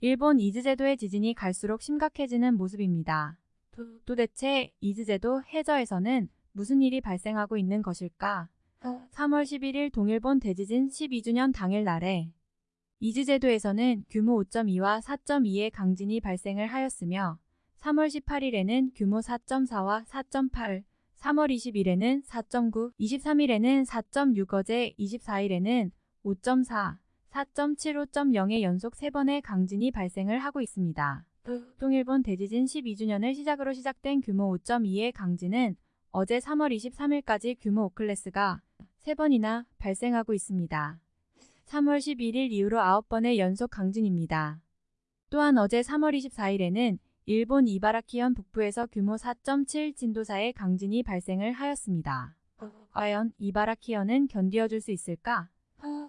일본 이즈제도의 지진이 갈수록 심각해지는 모습입니다. 도, 도대체 이즈제도 해저에서는 무슨 일이 발생하고 있는 것일까? 3월 11일 동일본 대지진 12주년 당일 날에 이즈제도에서는 규모 5.2와 4.2의 강진이 발생을 하였으며 3월 18일에는 규모 4.4와 4.8, 3월 20일에는 4.9, 23일에는 4.6 어제 24일에는 5.4, 4.7, 5.0의 연속 3번의 강진이 발생을 하고 있습니다. 동일본 대지진 12주년을 시작으로 시작된 규모 5.2의 강진은 어제 3월 23일까지 규모 5클래스가 3번이나 발생하고 있습니다. 3월 11일 이후로 9번의 연속 강진입니다. 또한 어제 3월 24일에는 일본 이바라키현 북부에서 규모 4.7 진도사의 강진이 발생을 하였습니다. 과연 이바라키현은 견디어줄 수 있을까?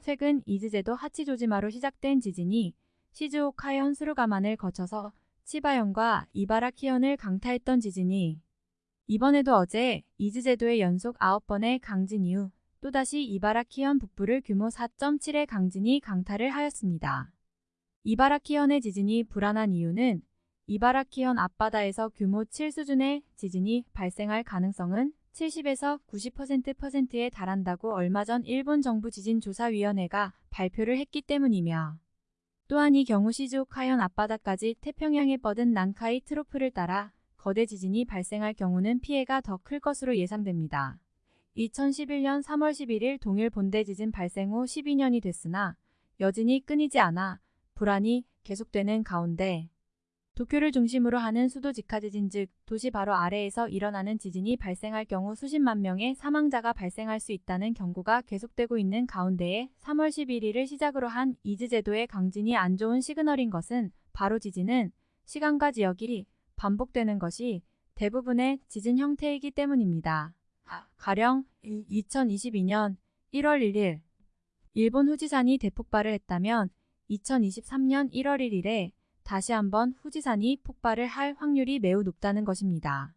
최근 이즈제도 하치조지마로 시작된 지진이 시즈오카현 수루가만을 거쳐서 치바현과 이바라키현을 강타했던 지진이 이번에도 어제 이즈제도의 연속 9번의 강진 이후 또다시 이바라키현 북부를 규모 4.7의 강진이 강타를 하였습니다. 이바라키현의 지진이 불안한 이유는 이바라키현 앞바다에서 규모 7 수준의 지진이 발생할 가능성은 70에서 90%%에 달한다고 얼마 전 일본 정부 지진조사위원회가 발표를 했기 때문이며 또한 이 경우 시즈오카현 앞바다까지 태평양에 뻗은 난카이 트로프를 따라 거대 지진이 발생할 경우는 피해가 더 클 것으로 예상됩니다. 2011년 3월 11일 동일본 대지진 발생 후 12년이 됐으나 여진이 끊이지 않아 불안이 계속되는 가운데 도쿄를 중심으로 하는 수도 직하 지진 즉 도시 바로 아래에서 일어나는 지진이 발생할 경우 수십만 명의 사망자가 발생할 수 있다는 경고가 계속되고 있는 가운데에 3월 11일을 시작으로 한 이즈 제도의 강진이 안 좋은 시그널인 것은 바로 지진은 시간과 지역이 반복되는 것이 대부분의 지진 형태이기 때문입니다. 가령 2022년 1월 1일 일본 후지산이 대폭발을 했다면 2023년 1월 1일에 다시 한번 후지산이 폭발을 할 확률이 매우 높다는 것입니다.